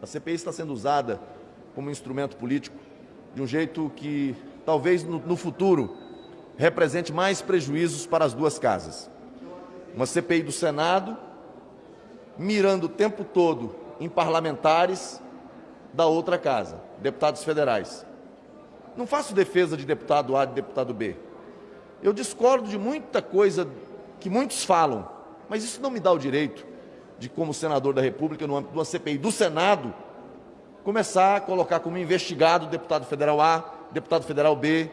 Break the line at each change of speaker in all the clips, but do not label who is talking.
A CPI está sendo usada como instrumento político de um jeito que talvez no, no futuro represente mais prejuízos para as duas casas. Uma CPI do Senado mirando o tempo todo em parlamentares da outra casa, deputados federais. Não faço defesa de deputado A e de deputado B. Eu discordo de muita coisa que muitos falam, mas isso não me dá o direito de, como senador da República, no âmbito de uma CPI do Senado, começar a colocar como investigado deputado federal A, deputado federal B.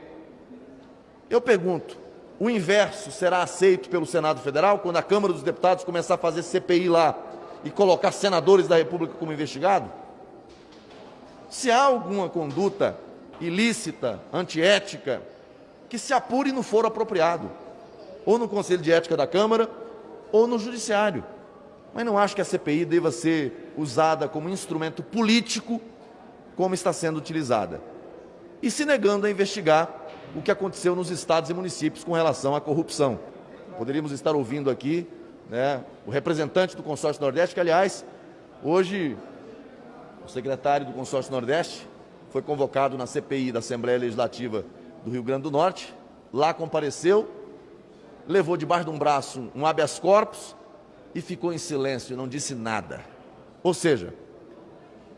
Eu pergunto, o inverso será aceito pelo Senado Federal quando a Câmara dos Deputados começar a fazer CPI lá e colocar senadores da República como investigado? Se há alguma conduta ilícita, antiética, que se apure no foro apropriado, ou no Conselho de Ética da Câmara, ou no Judiciário. Mas não acho que a CPI deva ser usada como instrumento político, como está sendo utilizada. E se negando a investigar o que aconteceu nos estados e municípios com relação à corrupção. Poderíamos estar ouvindo aqui né, o representante do Consórcio Nordeste, que, aliás, hoje o secretário do Consórcio Nordeste foi convocado na CPI da Assembleia Legislativa do Rio Grande do Norte, lá compareceu, levou debaixo de um braço um habeas corpus e ficou em silêncio, não disse nada. Ou seja,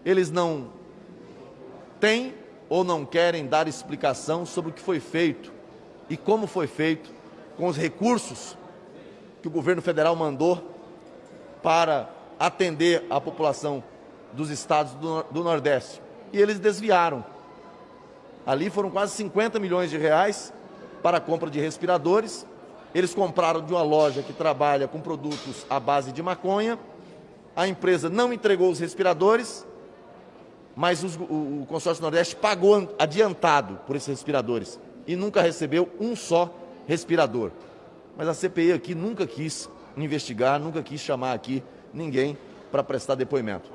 eles não têm ou não querem dar explicação sobre o que foi feito e como foi feito com os recursos que o governo federal mandou para atender a população dos estados do, Nordeste. E eles desviaram. Ali foram quase 50 milhões de reais para a compra de respiradores. Eles compraram de uma loja que trabalha com produtos à base de maconha. A empresa não entregou os respiradores, mas os, o, o consórcio Nordeste pagou adiantado por esses respiradores e nunca recebeu um só respirador. Mas a CPI aqui nunca quis investigar, nunca quis chamar aqui ninguém para prestar depoimento.